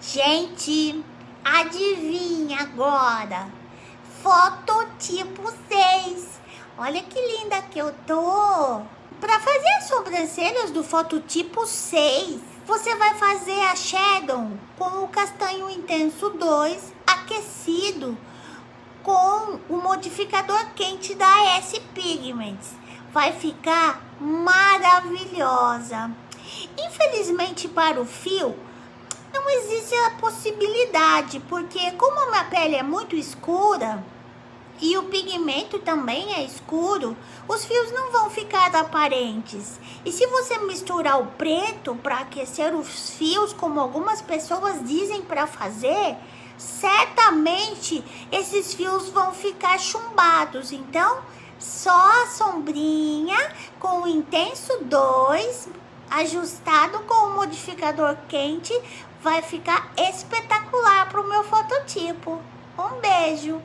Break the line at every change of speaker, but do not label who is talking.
Gente, adivinha agora? Foto tipo 6. Olha que linda que eu tô. Para fazer as sobrancelhas do fototipo 6, você vai fazer a shadow com o castanho intenso 2 aquecido com o modificador quente da S Pigments. Vai ficar maravilhosa. Infelizmente para o fio, não existe a possibilidade, porque como a minha pele é muito escura e o pigmento também é escuro, os fios não vão ficar aparentes. E se você misturar o preto para aquecer os fios, como algumas pessoas dizem para fazer, certamente esses fios vão ficar chumbados. Então, só a sombrinha com o intenso 2 ajustado com o modificador quente vai ficar espetacular para o meu fototipo. Um beijo!